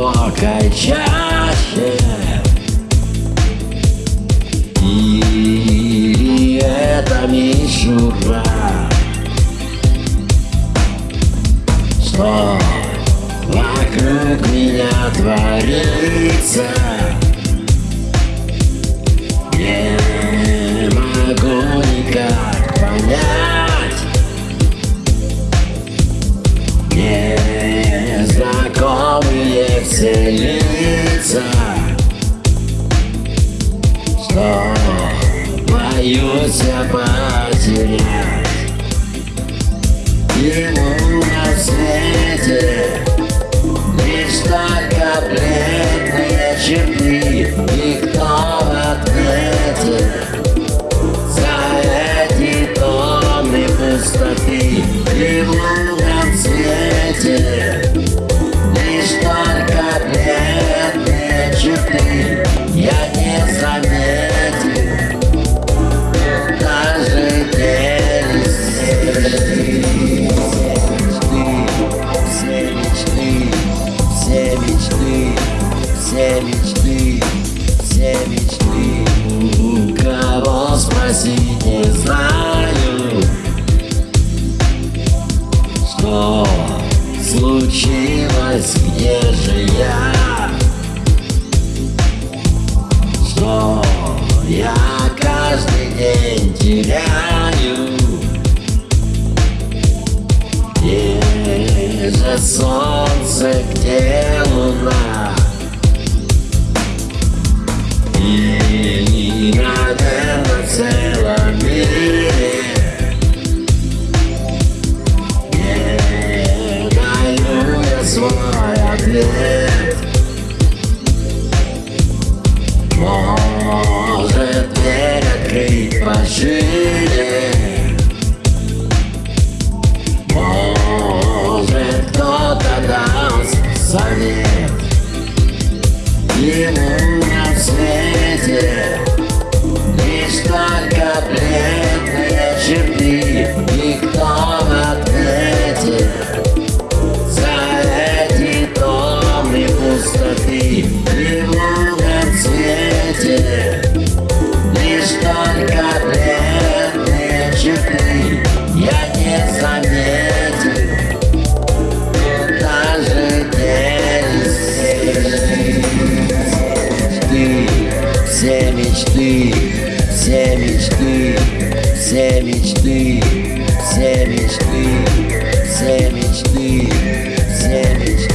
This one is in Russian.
глубокой чаще И это мишура Что вокруг меня творится Лица Что боюсь я потерять Ему на свете что случилось, где же я, что я каждый день теряю. Где же солнце, где луна? И, наверное, в целом мире свой ответ Может, дверь открыть пошире может кто-то даст совет? Ему на свете Лишь только бледные черты все мечты, все мечты, все мечты, все мечты.